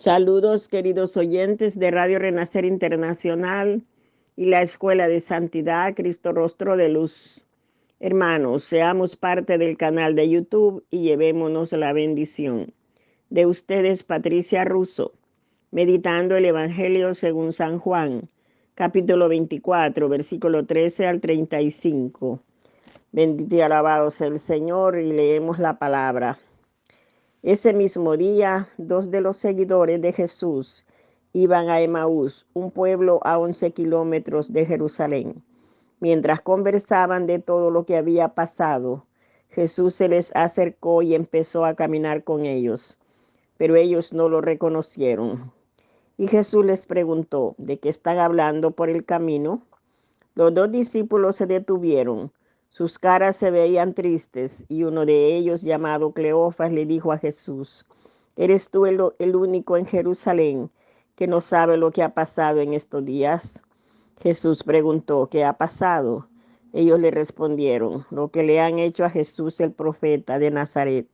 Saludos queridos oyentes de Radio Renacer Internacional y la Escuela de Santidad Cristo Rostro de Luz. Hermanos, seamos parte del canal de YouTube y llevémonos la bendición. De ustedes, Patricia Russo, meditando el Evangelio según San Juan, capítulo 24, versículo 13 al 35. Bendito y alabado sea el Señor y leemos la palabra. Ese mismo día, dos de los seguidores de Jesús iban a Emaús, un pueblo a 11 kilómetros de Jerusalén. Mientras conversaban de todo lo que había pasado, Jesús se les acercó y empezó a caminar con ellos, pero ellos no lo reconocieron. Y Jesús les preguntó, ¿de qué están hablando por el camino? Los dos discípulos se detuvieron sus caras se veían tristes y uno de ellos, llamado Cleofas, le dijo a Jesús, ¿eres tú el, el, único en Jerusalén que no sabe lo que ha pasado en estos días? Jesús preguntó, ¿qué ha pasado? Ellos le respondieron, lo que le han hecho a Jesús el profeta de Nazaret,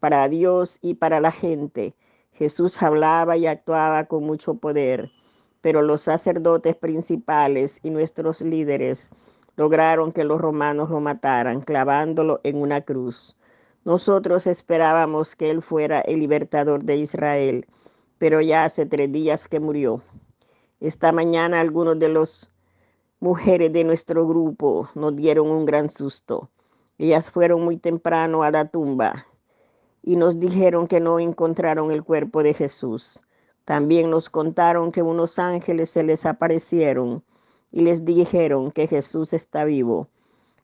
para Dios y para la gente. Jesús hablaba y actuaba con mucho poder, pero los sacerdotes principales y nuestros líderes lograron que los romanos lo mataran clavándolo en una cruz. Nosotros esperábamos que él fuera el libertador de Israel, pero ya hace tres días que murió. Esta mañana algunos de las mujeres de nuestro grupo nos dieron un gran susto. Ellas fueron muy temprano a la tumba y nos dijeron que no encontraron el cuerpo de Jesús. También nos contaron que unos ángeles se les aparecieron y les dijeron que Jesús está vivo.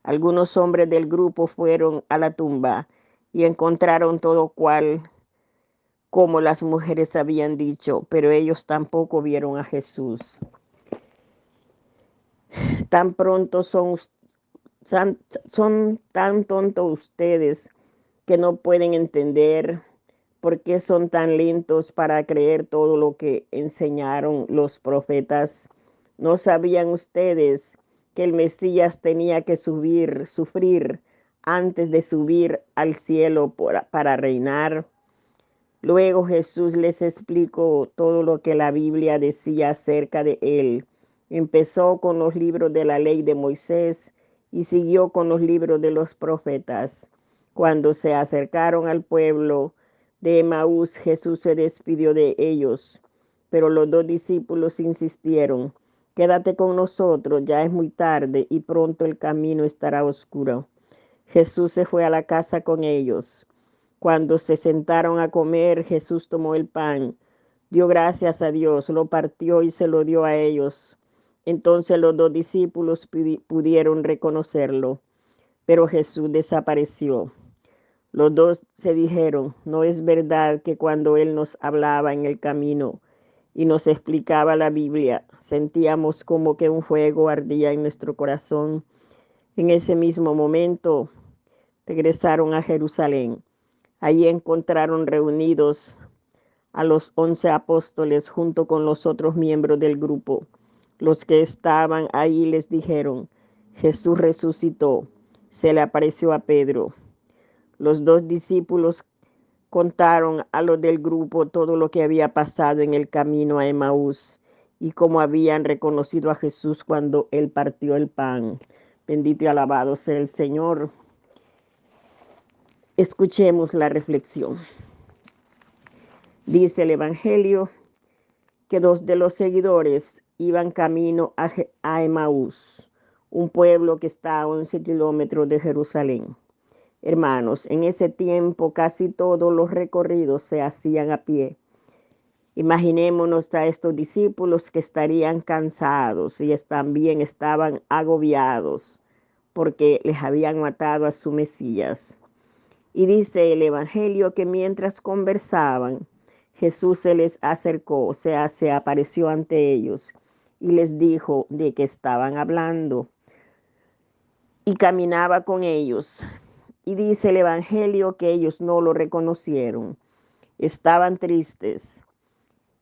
Algunos hombres del grupo fueron a la tumba y encontraron todo cual como las mujeres habían dicho, pero ellos tampoco vieron a Jesús. Tan pronto son, tan tontos ustedes que no pueden entender por qué son tan lentos para creer todo lo que enseñaron los profetas ¿No sabían ustedes que el Mesías tenía que subir, sufrir antes de subir al cielo para reinar? Luego Jesús les explicó todo lo que la Biblia decía acerca de él. Empezó con los libros de la ley de Moisés y siguió con los libros de los profetas. Cuando se acercaron al pueblo de Emaús, Jesús se despidió de ellos, pero los dos discípulos insistieron, Quédate con nosotros, ya es muy tarde y pronto el camino estará oscuro. Jesús se fue a la casa con ellos. Cuando se sentaron a comer, Jesús tomó el pan, dio gracias a Dios, lo partió y se lo dio a ellos. Entonces los dos discípulos pudieron reconocerlo, pero Jesús desapareció. Los dos se dijeron, no es verdad que cuando Él nos hablaba en el camino, y nos explicaba la Biblia, sentíamos como que un fuego ardía en nuestro corazón. En ese mismo momento regresaron a Jerusalén. Allí encontraron reunidos a los once apóstoles junto con los otros miembros del grupo. Los que estaban ahí les dijeron, Jesús resucitó. Se le apareció a Pedro. Los dos discípulos contaron a los del grupo todo lo que había pasado en el camino a Emaús y cómo habían reconocido a Jesús cuando él partió el pan. Bendito y alabado sea el Señor. Escuchemos la reflexión. Dice el Evangelio que dos de los seguidores iban camino a, Emaús, un pueblo que está a 11 kilómetros de Jerusalén. Hermanos, en ese tiempo casi todos los recorridos se hacían a pie. Imaginémonos a estos discípulos que estarían cansados y también estaban agobiados porque les habían matado a su Mesías. Y dice el Evangelio que mientras conversaban, Jesús se les acercó, o sea, se apareció ante ellos y les dijo de qué estaban hablando. Y caminaba con ellos y dice el Evangelio que ellos no lo reconocieron. Estaban tristes.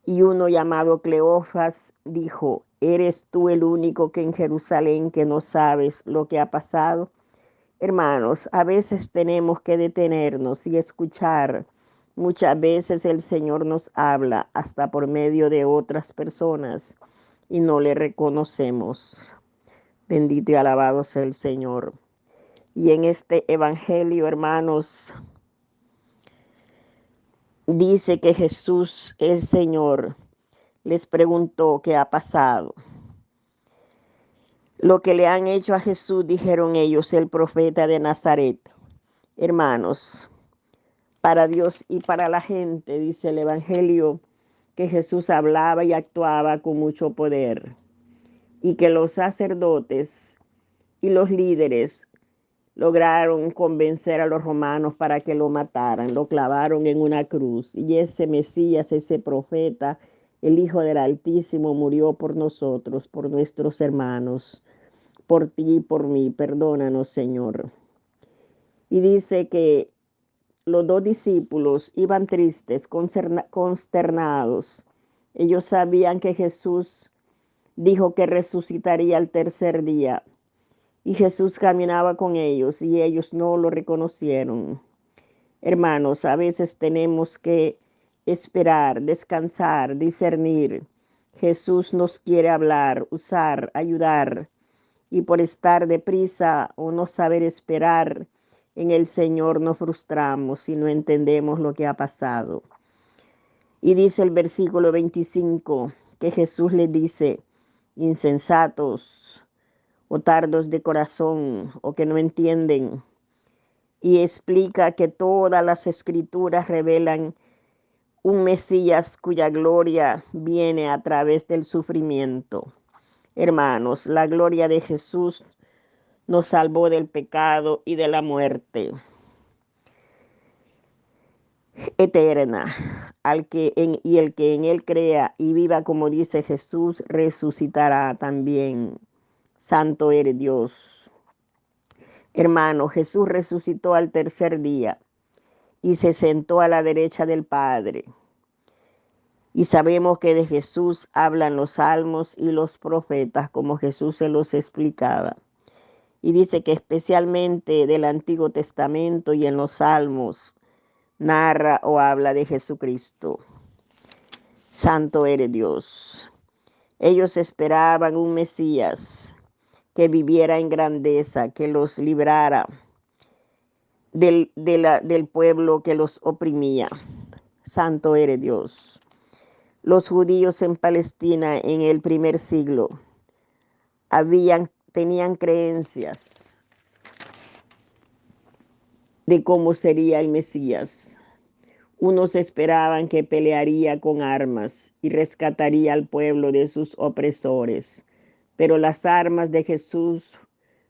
Y uno llamado Cleofas dijo, ¿eres tú el único que en Jerusalén que no sabes lo que ha pasado? Hermanos, a veces tenemos que detenernos y escuchar Muchas veces el Señor nos habla hasta por medio de otras personas y no le reconocemos. Bendito y alabado sea el Señor. Y en este Evangelio, hermanos, dice que Jesús, el Señor, les preguntó qué ha pasado. Lo que le han hecho a Jesús, dijeron ellos, el profeta de Nazaret. Hermanos, para Dios y para la gente, dice el Evangelio, que Jesús hablaba y actuaba con mucho poder y que los sacerdotes y los líderes lograron convencer a los romanos para que lo mataran, lo clavaron en una cruz y ese Mesías, ese profeta, el Hijo del Altísimo murió por nosotros, por nuestros hermanos, por ti y por mí. Perdónanos, Señor. Y dice que los dos discípulos iban tristes, consternados. Ellos sabían que Jesús dijo que resucitaría al tercer día. Y Jesús caminaba con ellos y ellos no lo reconocieron. Hermanos, a veces tenemos que esperar, descansar, discernir. Jesús nos quiere hablar, usar, ayudar. Y por estar deprisa o no saber esperar, en el Señor nos frustramos y no entendemos lo que ha pasado. Y dice el versículo 25 que Jesús le dice, insensatos o tardos de corazón o que no entienden. Y explica que todas las escrituras revelan un Mesías cuya gloria viene a través del sufrimiento. Hermanos, la gloria de Jesús nos salvó del pecado y de la muerte eterna. Al que en, y el que en él crea y viva como dice Jesús, resucitará también. Santo eres Dios. Hermano, Jesús resucitó al tercer día y se sentó a la derecha del Padre. Y sabemos que de Jesús hablan los salmos y los profetas, como Jesús se los explicaba y dice que especialmente del Antiguo Testamento y en los Salmos narra o habla de Jesucristo. Santo eres Dios. Ellos esperaban un Mesías que viviera en grandeza, que los librara del, del pueblo que los oprimía. Santo eres Dios. Los judíos en Palestina en el primer siglo habían tenían creencias de cómo sería el Mesías. Unos esperaban que pelearía con armas y rescataría al pueblo de sus opresores, pero las armas de Jesús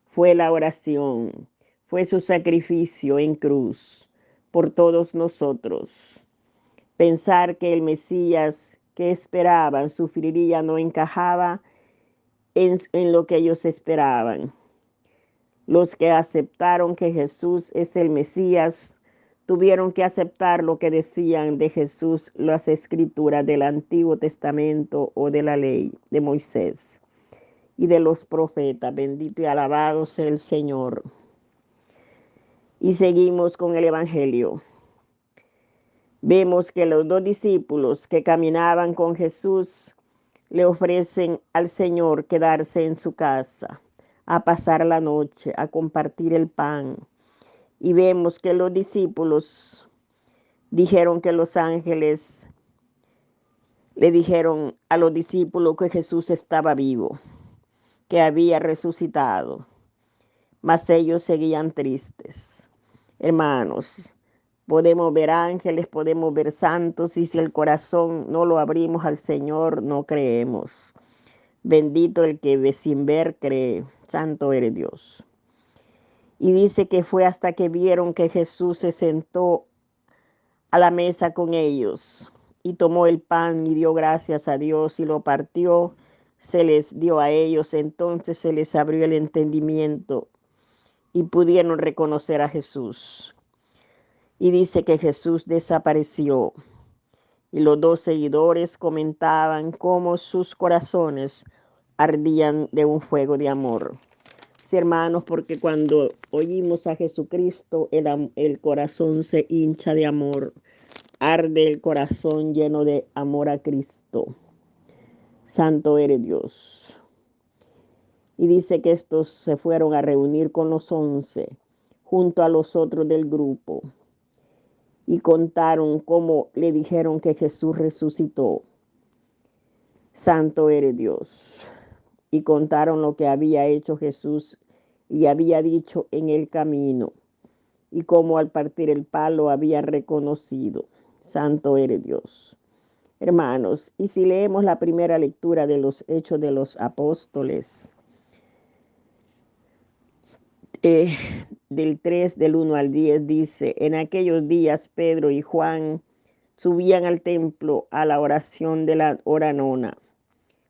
fue la oración, fue su sacrificio en cruz por todos nosotros. Pensar que el Mesías que esperaban sufriría no encajaba en, lo que ellos esperaban. Los que aceptaron que Jesús es el Mesías tuvieron que aceptar lo que decían de Jesús las escrituras del Antiguo Testamento o de la ley de Moisés y de los profetas. Bendito y alabado sea el Señor. Y seguimos con el Evangelio. Vemos que los dos discípulos que caminaban con Jesús le ofrecen al Señor quedarse en su casa, a pasar la noche, a compartir el pan. Y vemos que los discípulos dijeron que los ángeles le dijeron a los discípulos que Jesús estaba vivo, que había resucitado, mas ellos seguían tristes. Hermanos, Podemos ver ángeles, podemos ver santos y si el corazón no lo abrimos al Señor, no creemos. Bendito el que sin ver cree. Santo eres Dios. Y dice que fue hasta que vieron que Jesús se sentó a la mesa con ellos y tomó el pan y dio gracias a Dios y lo partió, se les dio a ellos, entonces se les abrió el entendimiento y pudieron reconocer a Jesús. Y dice que Jesús desapareció. Y los dos seguidores comentaban cómo sus corazones ardían de un fuego de amor. Sí, hermanos, porque cuando oímos a Jesucristo, el, el corazón se hincha de amor. arde el corazón lleno de amor a Cristo. Santo eres Dios. Y dice que estos se fueron a reunir con los once, junto a los otros del grupo, y contaron cómo le dijeron que Jesús resucitó. Santo eres Dios. Y contaron lo que había hecho Jesús y había dicho en el camino, y cómo al partir el palo había reconocido. Santo eres Dios. Hermanos, y si leemos la primera lectura de los Hechos de los Apóstoles, eh, del 3, del 1 al 10, dice, en aquellos días Pedro y Juan subían al templo a la oración de la hora nona,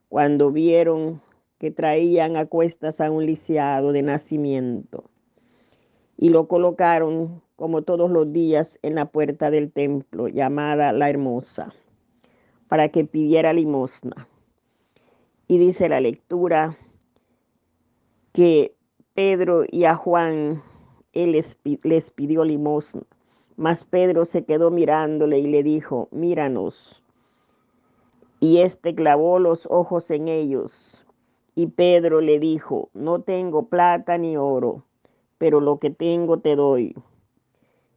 cuando vieron que traían a cuestas a un lisiado de nacimiento y lo colocaron como todos los días en la puerta del templo llamada la hermosa para que pidiera limosna. Y dice la lectura que Pedro y a Juan él les, les pidió limosna, mas Pedro se quedó mirándole y le dijo, míranos. Y éste clavó los ojos en ellos. Y Pedro le dijo, no tengo plata ni oro, pero lo que tengo te doy.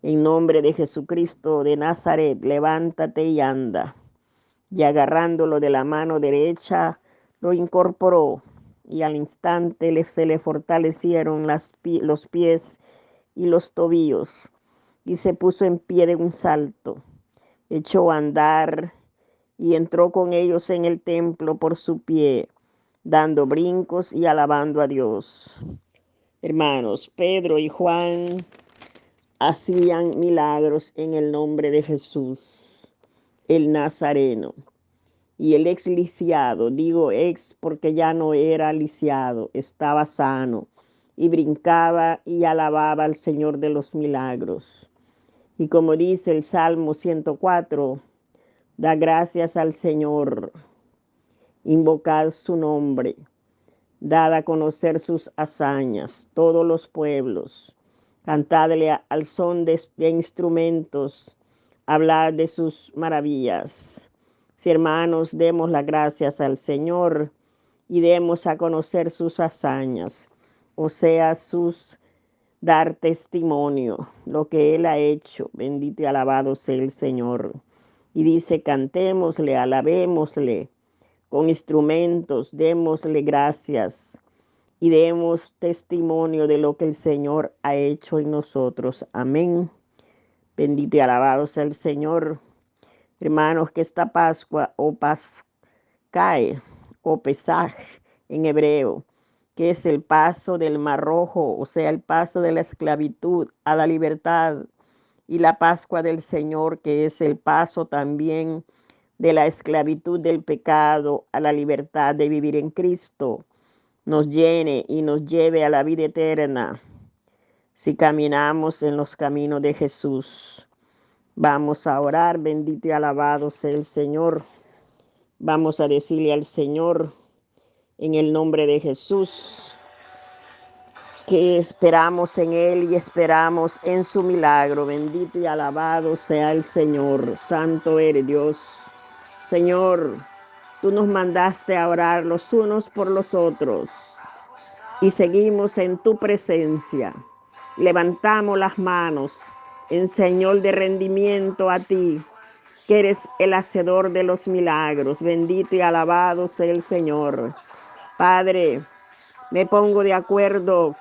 En nombre de Jesucristo de Nazaret, levántate y anda. Y agarrándolo de la mano derecha, lo incorporó y al instante se le fortalecieron las, los pies y los tobillos y se puso en pie de un salto. Echó a andar y entró con ellos en el templo por su pie, dando brincos y alabando a Dios. Hermanos, Pedro y Juan hacían milagros en el nombre de Jesús, el Nazareno. Y el ex lisiado, digo ex porque ya no era lisiado, estaba sano y brincaba y alababa al Señor de los milagros. Y como dice el Salmo 104, da gracias al Señor, invocad su nombre, dad a conocer sus hazañas, todos los pueblos Cantadle al son de, instrumentos, hablad de sus maravillas. Si hermanos, demos las gracias al Señor y demos a conocer sus hazañas, o sea, sus dar testimonio, lo que Él ha hecho. Bendito y alabado sea el Señor. Y dice, cantémosle, alabémosle con instrumentos, démosle gracias y demos testimonio de lo que el Señor ha hecho en nosotros. Amén. Bendito y alabado sea el Señor. Hermanos, que esta Pascua o Pascae o Pesaj en hebreo, que es el paso del Mar Rojo, o sea, el paso de la esclavitud a la libertad, y la Pascua del Señor, que es el paso también de la esclavitud del pecado a la libertad de vivir en Cristo nos llene y nos lleve a la vida eterna. Si caminamos en los caminos de Jesús, vamos a orar, bendito y alabado sea el Señor. Vamos a decirle al Señor en el nombre de Jesús que esperamos en Él y esperamos en su milagro. Bendito y alabado sea el Señor. Santo eres Dios. Señor, Tú nos mandaste a orar los unos por los otros y seguimos en tu presencia. Levantamos las manos en señal de rendimiento a ti, que eres el hacedor de los milagros. Bendito y alabado sea el Señor. Padre, me pongo de acuerdo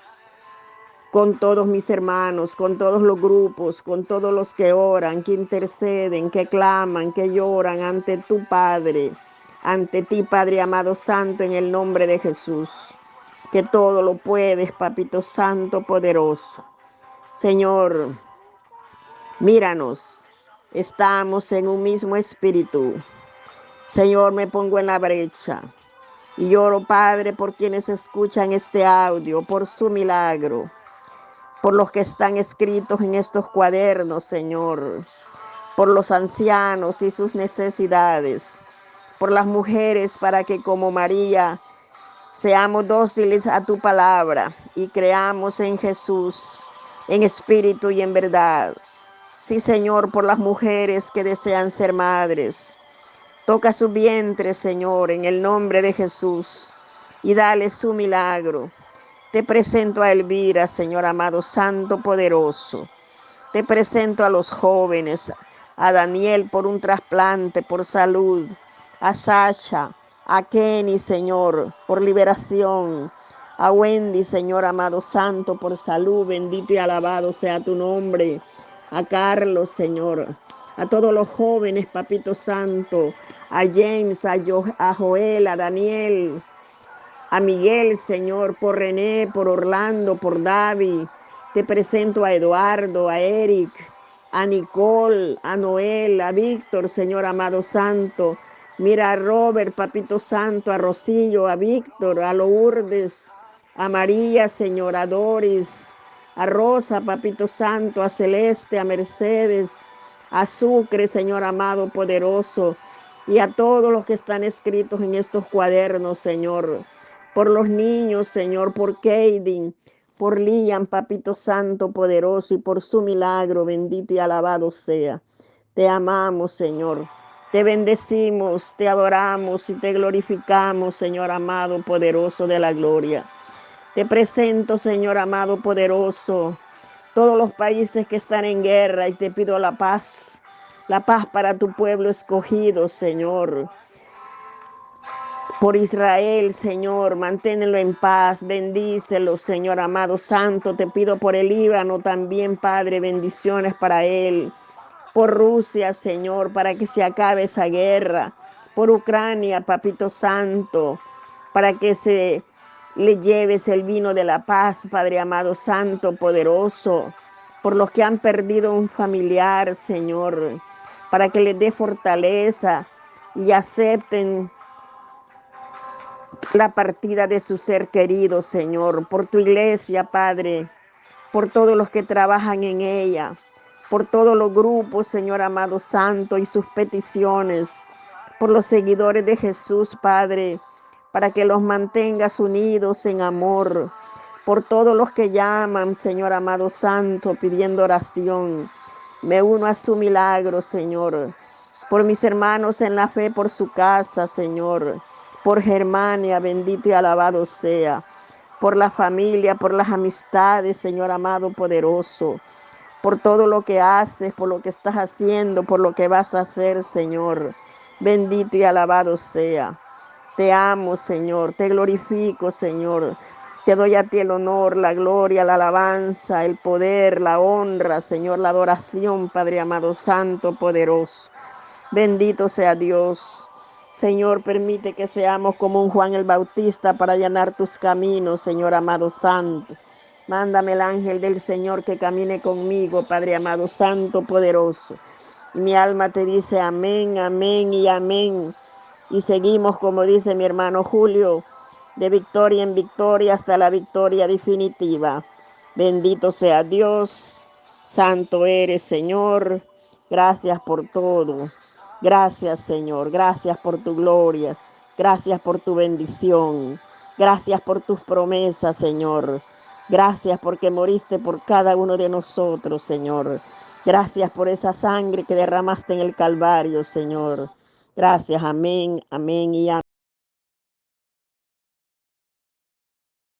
con todos mis hermanos, con todos los grupos, con todos los que oran, que interceden, que claman, que lloran ante tu Padre ante ti, Padre amado Santo, en el nombre de Jesús, que todo lo puedes, Papito Santo, poderoso. Señor, míranos, estamos en un mismo espíritu. Señor, me pongo en la brecha y lloro, Padre, por quienes escuchan este audio, por su milagro, por los que están escritos en estos cuadernos, Señor, por los ancianos y sus necesidades por las mujeres, para que como María seamos dóciles a tu palabra y creamos en Jesús, en espíritu y en verdad. Sí, Señor, por las mujeres que desean ser madres. Toca su vientre, Señor, en el nombre de Jesús, y dale su milagro. Te presento a Elvira, Señor amado, Santo Poderoso. Te presento a los jóvenes, a Daniel por un trasplante, por salud, a Sasha, a Kenny, Señor, por liberación, a Wendy, Señor amado Santo, por salud, bendito y alabado sea tu nombre. A Carlos, Señor, a todos los jóvenes, Papito Santo, a James, a, a Joel, a Daniel, a Miguel, Señor, por René, por Orlando, por David. Te presento a Eduardo, a Eric, a Nicole, a Noel, a Víctor, Señor amado Santo. Mira a Robert, Papito Santo, a Rosillo, a Víctor, a Lourdes, a María, Señor, a Doris, a Rosa, Papito Santo, a Celeste, a Mercedes, a Sucre, Señor amado, poderoso, y a todos los que están escritos en estos cuadernos, Señor, por los niños, Señor, por Kaden, por Liam, Papito Santo, poderoso, y por su milagro, bendito y alabado sea. Te amamos, Señor. Te bendecimos, te adoramos y te glorificamos, Señor amado, poderoso de la gloria. Te presento, Señor amado poderoso, todos los países que están en guerra y te pido la paz, la paz para tu pueblo escogido, Señor. Por Israel, Señor, manténlo en paz, bendícelo, Señor amado santo. Te pido por el Líbano también, Padre, bendiciones para él. Por Rusia, Señor, para que se acabe esa guerra. Por Ucrania, Papito Santo, para que se le lleves el vino de la paz, Padre amado, santo, poderoso, por los que han perdido un familiar, Señor, para que les dé fortaleza y acepten la partida de su ser querido, Señor, por tu iglesia, Padre, por todos los que trabajan en ella, por todos los grupos, Señor amado santo, y sus peticiones, por los seguidores de Jesús, Padre, para que los mantengas unidos en amor. Por todos los que llaman, Señor amado Santo, pidiendo oración. Me uno a su milagro, Señor. Por mis hermanos en la fe, por su casa, Señor. Por Germania, bendito y alabado sea. Por la familia, por las amistades, Señor amado poderoso. Por todo lo que haces, por lo que estás haciendo, por lo que vas a hacer, Señor. Bendito y alabado sea. Te amo, Señor, te glorifico, Señor. Te doy a ti el honor, la gloria, la alabanza, el poder, la honra, Señor, la adoración, Padre amado, santo, poderoso. Bendito sea Dios. Señor, permite que seamos como un Juan el Bautista para llenar tus caminos, Señor amado santo. Mándame el ángel del Señor que camine conmigo, Padre amado, santo, poderoso. Mi alma te dice amén, amén y amén. Y seguimos, como dice mi hermano Julio, de victoria en victoria hasta la victoria definitiva. Bendito sea Dios, santo eres Señor. Gracias por todo. Gracias Señor, gracias por tu gloria. Gracias por tu bendición. Gracias por tus promesas, Señor. Gracias porque moriste por cada uno de nosotros, Señor. Gracias por esa sangre que derramaste en el Calvario, Señor. Gracias, amén, amén y amén.